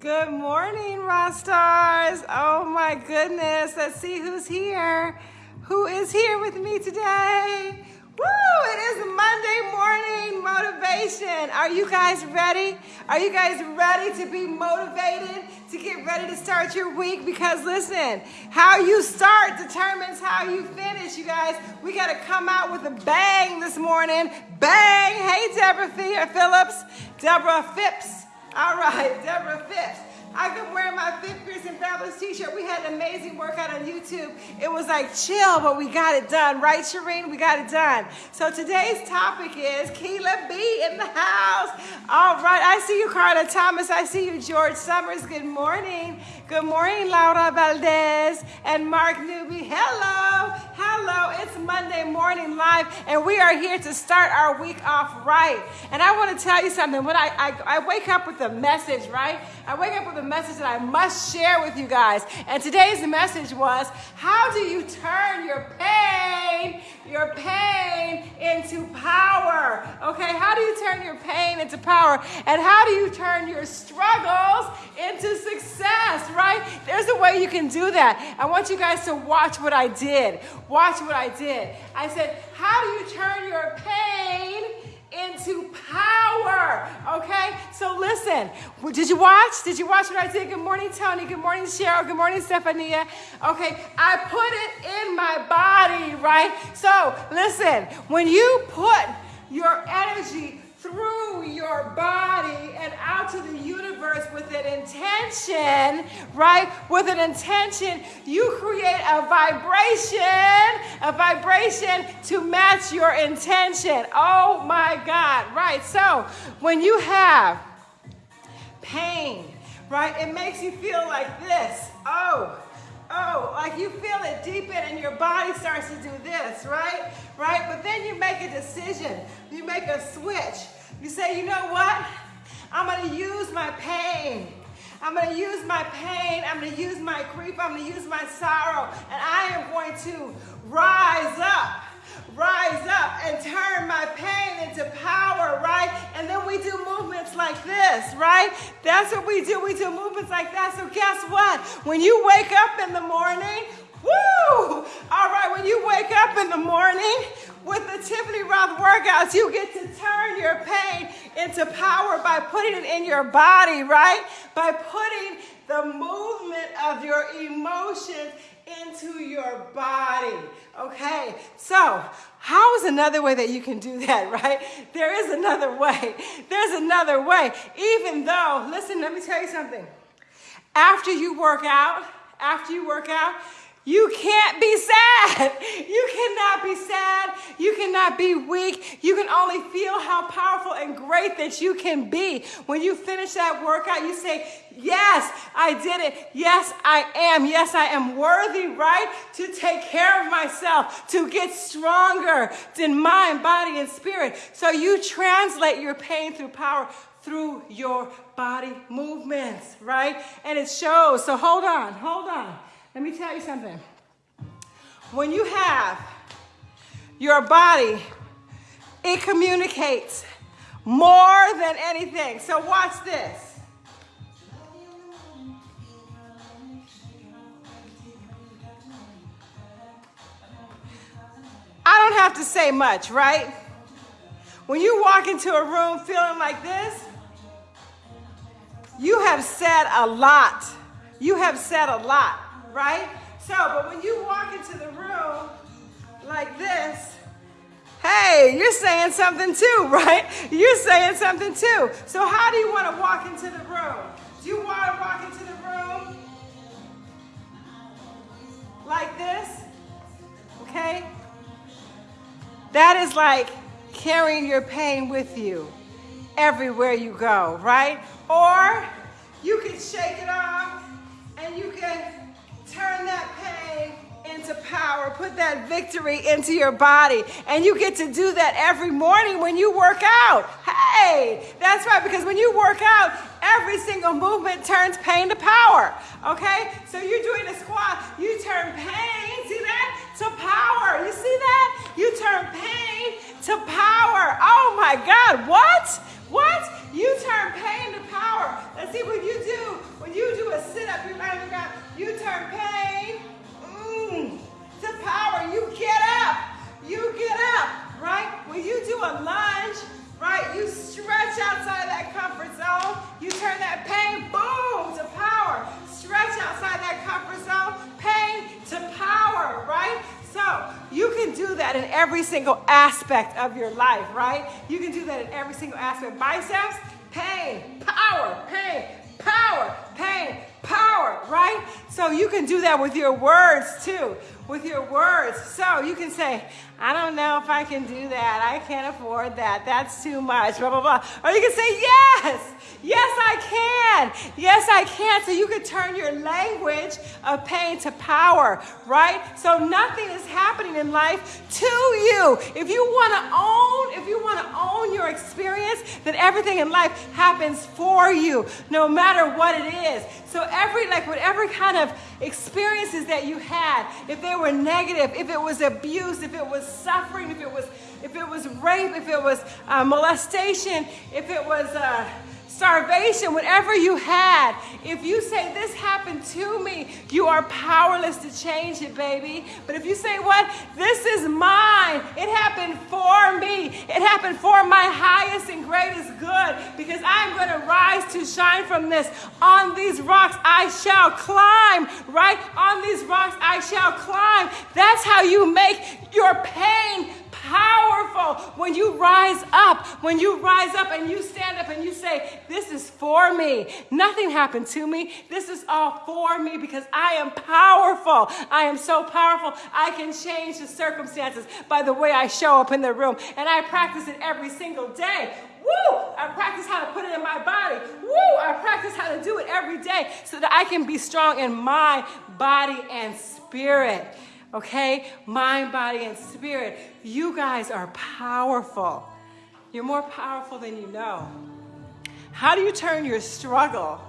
Good morning, Rock Stars. Oh my goodness. Let's see who's here. Who is here with me today? Woo! It is Monday morning motivation. Are you guys ready? Are you guys ready to be motivated to get ready to start your week? Because listen, how you start determines how you finish, you guys. We got to come out with a bang this morning. Bang! Hey, Deborah Phillips. Deborah Phipps. All right, Deborah Phipps. I've been wearing my Fit Fierce and Fabulous t-shirt. We had an amazing workout on YouTube. It was like chill, but we got it done. Right, Shireen? We got it done. So today's topic is Keela B in the house. All right, I see you, Carla Thomas. I see you, George Summers. Good morning. Good morning, Laura Valdez and Mark Newby. Hello. Hello. Morning live, and we are here to start our week off right. And I want to tell you something. When I, I, I wake up with a message, right? I wake up with a message that I must share with you guys. And today's message was how do you turn your pain, your pain into power? Okay, how do you turn your pain into power? And how do you turn your struggles into success, right? There's a way you can do that. I want you guys to watch what I did. Watch what I did. I said, how do you turn your pain into power. Okay? So listen, did you watch? Did you watch what I did? Good morning, Tony. Good morning, Cheryl. Good morning, Stephania. Okay, I put it in my body, right? So listen, when you put your energy through your body and out to the universe with an intention, right? With an intention, you create a vibration, a vibration to match your intention. Oh my God, right? So when you have pain, right, it makes you feel like this. Oh, oh, like you feel it deep in and your body starts to do this, right? Right? But then you make a decision. You make a switch. You say, you know what? I'm going to use my pain. I'm going to use my pain. I'm going to use my grief. I'm going to use my sorrow. And I am going to rise up rise up and turn my pain into power, right? And then we do movements like this, right? That's what we do. We do movements like that. So guess what? When you wake up in the morning, woo! All right, when you wake up in the morning with the Tiffany Rothe workouts, you get to turn your pain into power by putting it in your body, right? By putting the movement of your emotions into your body. Okay, so how is another way that you can do that, right? There is another way. There's another way. Even though, listen, let me tell you something. After you work out, after you work out, you can't be sad. You cannot be sad. You cannot be weak. You can only feel how powerful and great that you can be. When you finish that workout, you say, Yes, I did it. Yes, I am. Yes, I am worthy, right? To take care of myself, to get stronger in mind, body, and spirit. So you translate your pain through power through your body movements, right? And it shows. So hold on, hold on. Let me tell you something. When you have your body, it communicates more than anything. So watch this. I don't have to say much, right? When you walk into a room feeling like this, you have said a lot. You have said a lot right? So, but when you walk into the room like this, hey, you're saying something too, right? You're saying something too. So, how do you want to walk into the room? Do you want to walk into the room like this? Okay? That is like carrying your pain with you everywhere you go, right? Or you can shake it off and you can turn that pain into power. Put that victory into your body. And you get to do that every morning when you work out. Hey, that's right, because when you work out, every single movement turns pain to power. Okay? So you're doing a squat, you turn pain, see that? To power. You see that? You turn pain to power. Oh my God, what? In every single aspect of your life, right? You can do that in every single aspect. Biceps, pain, power, pain, power, pain, power, right? So you can do that with your words too, with your words. So you can say, I don't know if I can do that. I can't afford that. That's too much, blah, blah, blah. Or you can say, yes, can. Yes, I can. So you can turn your language of pain to power, right? So nothing is happening in life to you. If you want to own, if you want to own your experience, then everything in life happens for you, no matter what it is. So every, like whatever kind of experiences that you had, if they were negative, if it was abuse, if it was suffering, if it was, if it was rape, if it was uh, molestation, if it was uh, starvation, whatever you had, if you say, This happened to me, you are powerless to change it, baby. But if you say, What? This is mine, it happened for me, it happened for my highest and greatest good, because I'm going to rise to shine from this. On these rocks I shall climb, right? On these rocks I shall climb. That's how you make your pain powerful when you rise up, when you rise up and you stand up and you say, This is for me. Nothing happened to me. This is all for me because I am powerful. I am so powerful. I can change the circumstances by the way I show up in the room. And I practice it every single day. Woo! I practice how to put it in my body. Woo! I practice how to do it every day so that I can be strong in my body and spirit okay? Mind, body, and spirit. You guys are powerful. You're more powerful than you know. How do you turn your struggle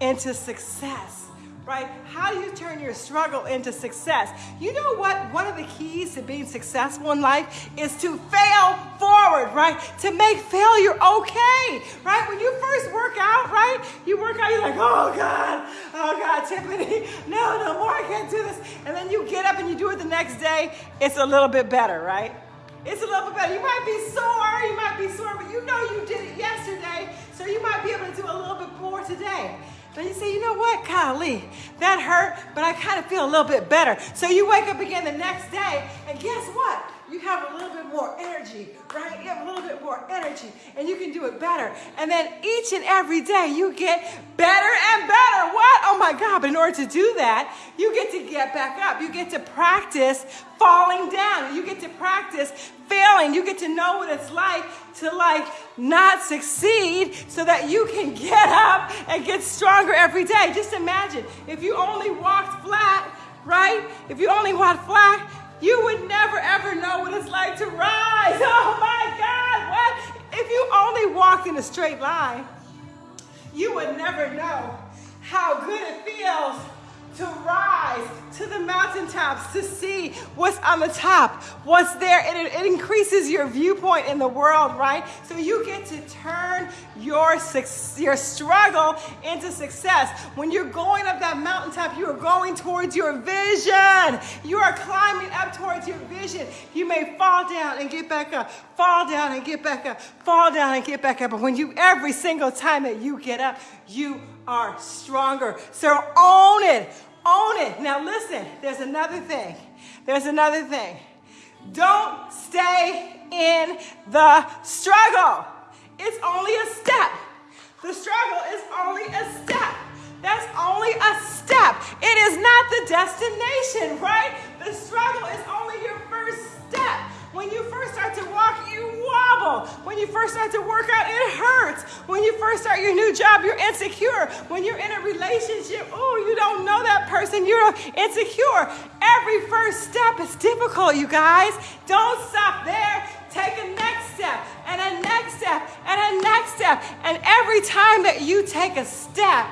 into success? right? How do you turn your struggle into success? You know what? One of the keys to being successful in life is to fail forward, right? To make failure okay, right? When you first work out, right? You work out, you're like, oh God, oh God, Tiffany, no, no more, I can't do this. And then you get up and you do it the next day, it's a little bit better, right? It's a little bit better. You might be sore, you might be sore, but you know you did it yesterday, so you might be able to do a little bit more today. But you say, you know what, golly, that hurt, but I kind of feel a little bit better. So you wake up again the next day, and guess what? You have a little bit more energy, right? You have a little bit and you can do it better. And then each and every day, you get better and better. What? Oh my God. But in order to do that, you get to get back up. You get to practice falling down. You get to practice failing. You get to know what it's like to like not succeed so that you can get up and get stronger every day. Just imagine if you only walked flat, right? If you only walked flat, you would in a straight line, you would never know how good it feels to rise to the mountaintops to see what's on the top, what's there. It, it increases your viewpoint in the world, right? So you get to turn your, your struggle into success. When you're going up that mountaintop, you are going towards your vision. You are climbing up towards your vision. You may fall down and get back up, fall down and get back up, fall down and get back up. But when you, every single time that you get up, you are stronger. So own it. Own it. Now listen, there's another thing. There's another thing. Don't stay in the struggle. It's only a step. The struggle is only a step. That's only a step. It is not the destination, right? The struggle is only your first step. When you first start to walk, When you first start to work out, it hurts. When you first start your new job, you're insecure. When you're in a relationship, oh, you don't know that person, you're insecure. Every first step is difficult, you guys. Don't stop there. Take a next step, and a next step, and a next step. And every time that you take a step,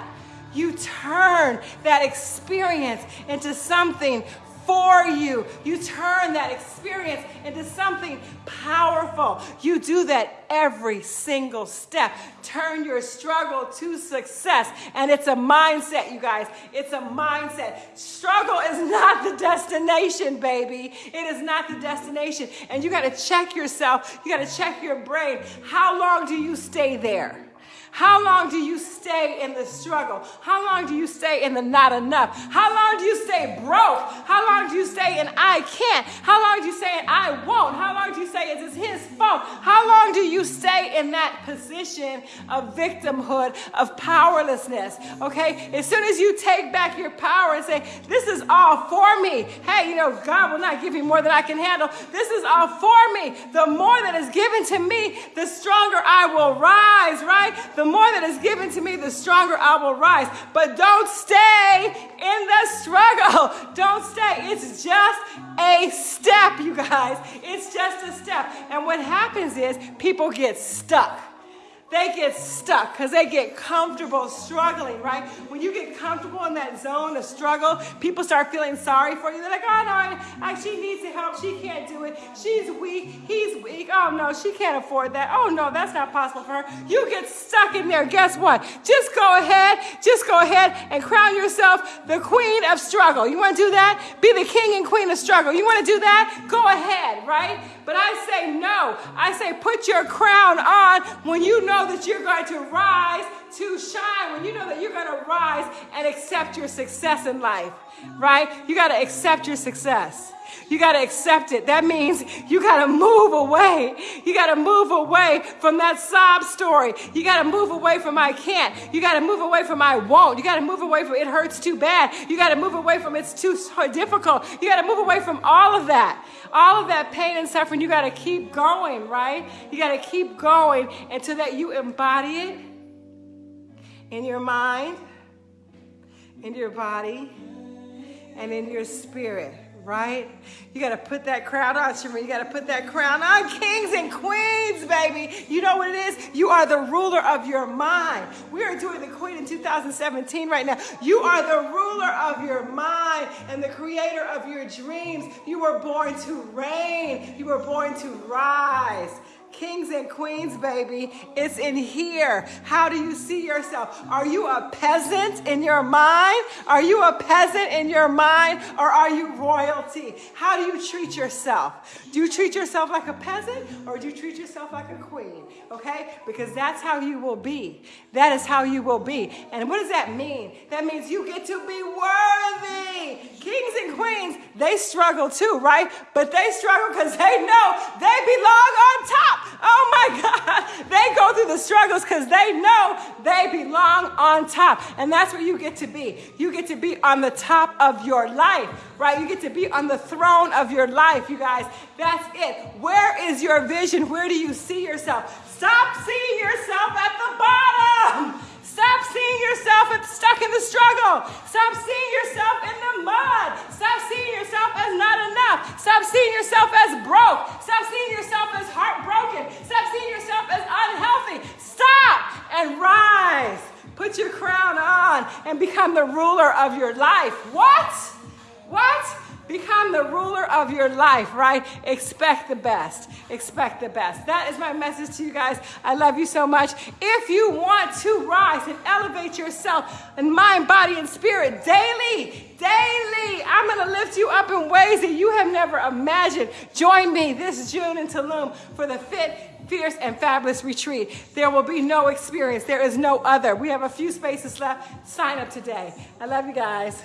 you turn that experience into something for you. You turn that experience into something powerful. You do that every single step. Turn your struggle to success. And it's a mindset, you guys. It's a mindset. Struggle is not the destination, baby. It is not the destination. And you got to check yourself. You got to check your brain. How long do you stay there? How long do you stay? in the struggle? How long do you stay in the not enough? How long do you stay broke? How long do you stay in I can't? How long do you stay in I won't? How long do you say it's his fault? How long do you stay in that position of victimhood, of powerlessness? Okay? As soon as you take back your power and say, This is all for me. Hey, you know, God will not give me more than I can handle. This is all for me. The more that is given to me, the stronger I will rise, right? The more that is given to me, the stronger I will rise. But don't stay in the struggle. Don't stay. It's just a step, you guys. It's just a step. And what happens is people get stuck they get stuck because they get comfortable struggling, right? When you get comfortable in that zone of struggle, people start feeling sorry for you. They're like, oh no, I, she needs to help. She can't do it. She's weak. He's weak. Oh no, she can't afford that. Oh no, that's not possible for her. You get stuck in there. Guess what? Just go ahead. Just go ahead and crown yourself the queen of struggle. You want to do that? Be the king and queen of struggle. You want to do that? Go ahead, right? But I say no. I say put your crown on when you know that you're going to rise to shine, when you know that you're going to rise and accept your success in life, right? You got to accept your success. You got to accept it. That means you got to move away. You got to move away from that sob story. You got to move away from I can't. You got to move away from I won't. You got to move away from it hurts too bad. You got to move away from it's too difficult. You got to move away from all of that. All of that pain and suffering. You got to keep going, right? You got to keep going until that you embody it in your mind, in your body, and in your spirit right? You got to put that crown on, Shimmer. You got to put that crown on. Kings and queens, baby. You know what it is? You are the ruler of your mind. We are doing the Queen in 2017 right now. You are the ruler of your mind and the creator of your dreams. You were born to reign. You were born to rise. Kings and queens, baby, it's in here. How do you see yourself? Are you a peasant in your mind? Are you a peasant in your mind or are you royalty? How do you treat yourself? Do you treat yourself like a peasant or do you treat yourself like a queen? Okay? Because that's how you will be. That is how you will be. And what does that mean? That means you get to be worthy. Kings and queens, they struggle too, right? But they struggle because they know they belong on top. Oh my God. They go through the struggles because they know they belong on top. And that's where you get to be. You get to be on the top of your life, right? You get to be on the throne of your life, you guys. That's it. Where is your vision? Where do you see yourself? Stop seeing yourself at the the ruler of your life. What? What? Become the ruler of your life, right? Expect the best. Expect the best. That is my message to you guys. I love you so much. If you want to rise and elevate yourself in mind, body, and spirit daily, daily, I'm going to lift you up in ways that you have never imagined. Join me this June in Tulum for the Fit fierce and fabulous retreat. There will be no experience. There is no other. We have a few spaces left. Sign up today. I love you guys.